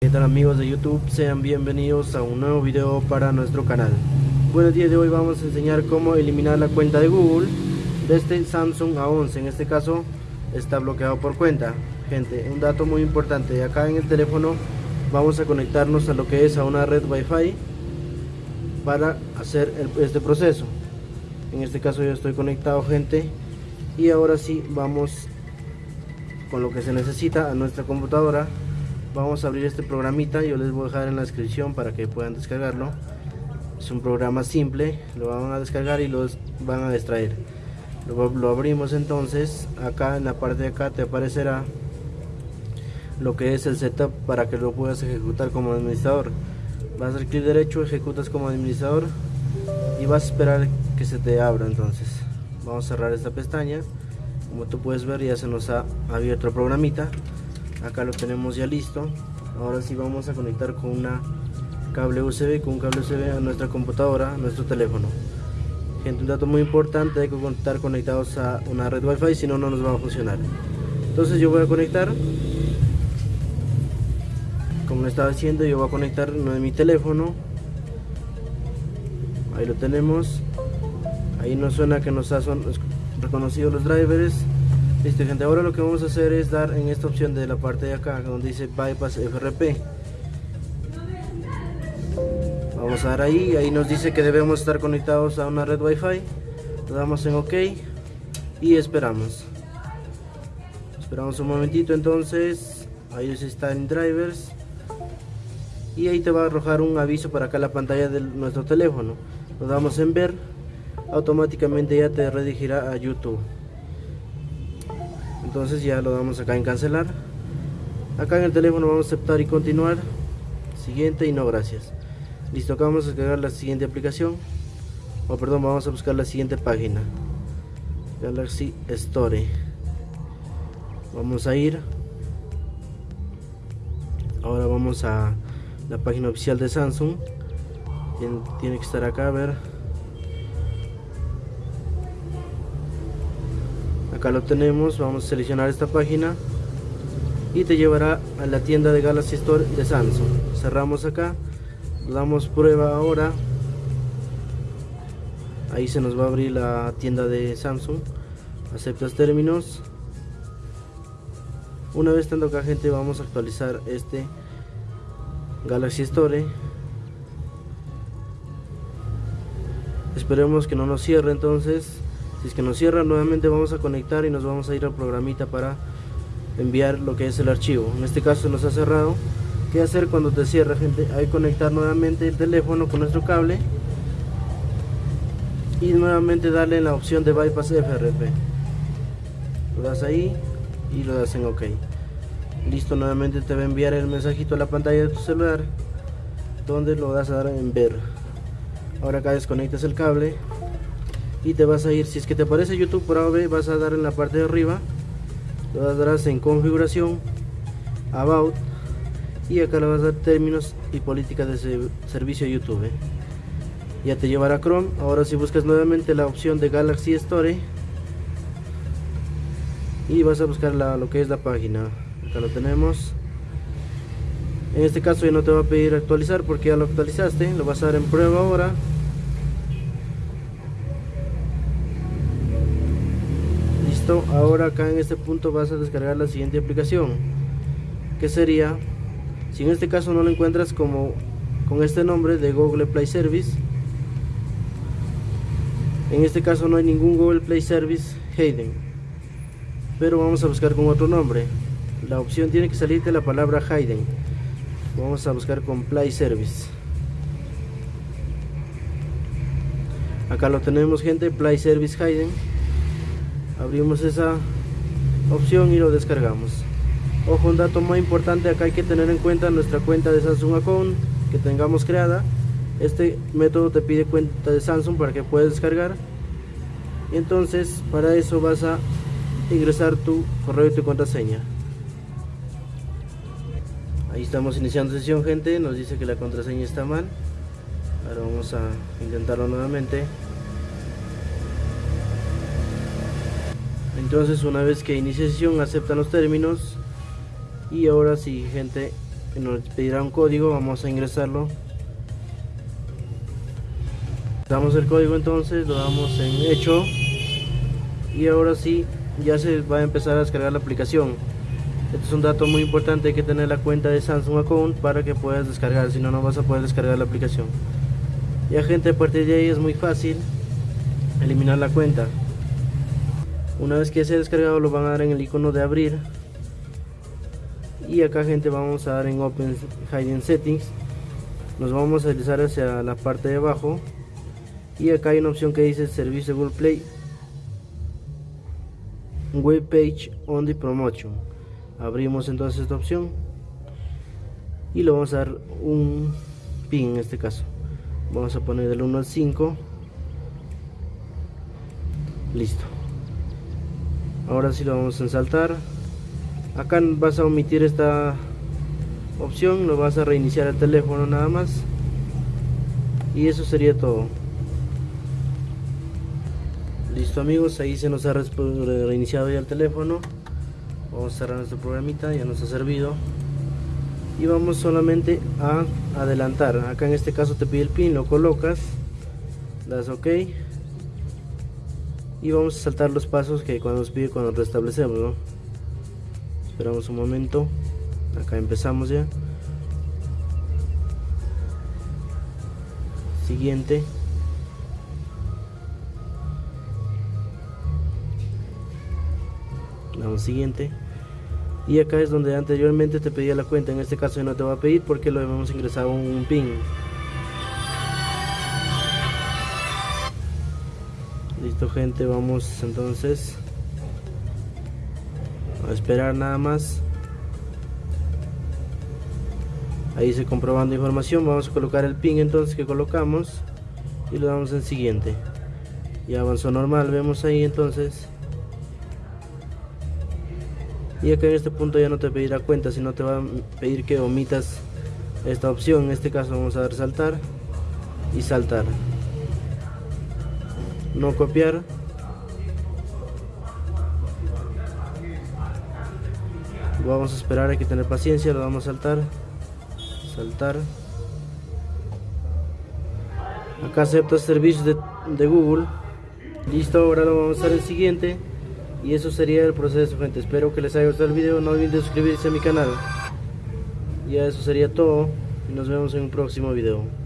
¿Qué tal amigos de YouTube? Sean bienvenidos a un nuevo video para nuestro canal. Bueno, el día de hoy vamos a enseñar cómo eliminar la cuenta de Google de este Samsung A11. En este caso está bloqueado por cuenta. Gente, un dato muy importante. Acá en el teléfono vamos a conectarnos a lo que es a una red Wi-Fi para hacer este proceso. En este caso yo estoy conectado, gente. Y ahora sí vamos con lo que se necesita a nuestra computadora. Vamos a abrir este programita yo les voy a dejar en la descripción para que puedan descargarlo. Es un programa simple lo van a descargar y los van a extraer. Lo, abrimos entonces acá en la parte de acá te aparecerá lo que es el setup para que lo puedas ejecutar como administrador. Vas a dar clic derecho ejecutas como administrador y vas a esperar que se te abra entonces. Vamos a cerrar esta pestaña como tú puedes ver ya se nos ha abierto el programita. Acá lo tenemos ya listo. Ahora sí vamos a conectar con una cable USB con un cable USB a nuestra computadora a nuestro teléfono. Gente un dato muy importante hay que estar conectados a una red wifi si no no nos va a funcionar. Entonces yo voy a conectar. Como estaba haciendo yo voy a conectar uno de mi teléfono. Ahí lo tenemos. Ahí nos suena que nos ha reconocido los drivers. Listo gente, ahora lo que vamos a hacer es dar en esta opción de la parte de acá donde dice Bypass FRP Vamos a dar ahí, ahí nos dice que debemos estar conectados a una red Wi-Fi. Le damos en OK y esperamos. Esperamos un momentito entonces, ahí está en drivers. Y ahí te va a arrojar un aviso para acá la pantalla de nuestro teléfono. Lo damos en ver automáticamente ya te redirigirá a YouTube. Entonces ya lo damos acá en cancelar acá en el teléfono vamos a aceptar y continuar. Siguiente y no gracias. Listo acá vamos a descargar la siguiente aplicación. O perdón vamos a buscar la siguiente página. Galaxy Store. Vamos a ir. Ahora vamos a la página oficial de Samsung. Tiene que estar acá a ver acá lo tenemos. Vamos a seleccionar esta página y te llevará a la tienda de Galaxy Store de Samsung. Cerramos acá damos prueba ahora. Ahí se nos va a abrir la tienda de Samsung. Aceptas términos. Una vez estando acá gente vamos a actualizar este Galaxy Store. Esperemos que no nos cierre entonces si es que nos cierra nuevamente vamos a conectar y nos vamos a ir al programita para enviar lo que es el archivo. En este caso nos ha cerrado. ¿qué hacer cuando te cierra gente? hay que conectar nuevamente el teléfono con nuestro cable y nuevamente darle la opción de bypass FRP lo das ahí y lo das en ok. Listo nuevamente te va a enviar el mensajito a la pantalla de tu celular donde lo vas a dar en ver. Ahora acá desconectas el cable y te vas a ir, si es que te aparece YouTube AB, vas a dar en la parte de arriba, lo darás en configuración, about y acá le vas a dar términos y políticas de servicio YouTube. Ya te llevará a Chrome, ahora si buscas nuevamente la opción de Galaxy Store y vas a buscar lo que es la página, acá lo tenemos. En este caso ya no te va a pedir actualizar porque ya lo actualizaste, lo vas a dar en prueba ahora ahora acá en este punto vas a descargar la siguiente aplicación que sería si en este caso no lo encuentras como con este nombre de Google Play Service en este caso no hay ningún Google Play Service Hayden pero vamos a buscar con otro nombre. La opción tiene que salirte la palabra Hayden. Vamos a buscar con Play Service. Acá lo tenemos gente Play Service Hayden abrimos esa opción y lo descargamos. Ojo un dato muy importante acá hay que tener en cuenta nuestra cuenta de Samsung Account que tengamos creada. Este método te pide cuenta de Samsung para que puedas descargar. Y entonces para eso vas a ingresar tu correo y tu contraseña. Ahí estamos iniciando sesión gente. Nos dice que la contraseña está mal. Ahora vamos a intentarlo nuevamente entonces una vez que inicie sesión aceptan los términos y ahora si gente nos pedirá un código vamos a ingresarlo. Damos el código entonces lo damos en hecho y ahora sí ya se va a empezar a descargar la aplicación. Este es un dato muy importante hay que tener la cuenta de Samsung Account para que puedas descargar si no no vas a poder descargar la aplicación. Ya gente a partir de ahí es muy fácil eliminar la cuenta una vez que se ha descargado lo van a dar en el icono de abrir. Y acá gente vamos a dar en Open Hidden Settings. Nos vamos a deslizar hacia la parte de abajo. Y acá hay una opción que dice servicio Google Play web page on the promotion. Abrimos entonces esta opción. Y le vamos a dar un pin en este caso. Vamos a poner del 1 al 5 listo ahora sí lo vamos a ensaltar. Acá vas a omitir esta opción lo vas a reiniciar el teléfono nada más. Y eso sería todo. Listo amigos ahí se nos ha reiniciado ya el teléfono. Vamos a cerrar nuestro programita ya nos ha servido. Y vamos solamente a adelantar. Acá en este caso te pide el pin lo colocas das ok y vamos a saltar los pasos que cuando nos pide cuando restablecemos esperamos un momento. Acá empezamos ya. Siguiente. Damos siguiente. Y acá es donde anteriormente te pedía la cuenta. En este caso no te va a pedir porque lo hemos ingresado un pin gente vamos entonces a esperar nada más. Ahí se comprobando información vamos a colocar el pin entonces que colocamos y lo damos en siguiente. Y avanzó normal vemos ahí entonces. Y acá en este punto ya no te pedirá cuenta sino te va a pedir que omitas esta opción. En este caso vamos a dar saltar y saltar no copiar. Vamos a esperar hay que tener paciencia lo vamos a saltar. Saltar. Acá acepta servicios de, de Google. Listo ahora lo vamos a hacer el siguiente. Y eso sería el proceso gente. Espero que les haya gustado el video. No olviden suscribirse a mi canal. Ya eso sería todo. Y nos vemos en un próximo video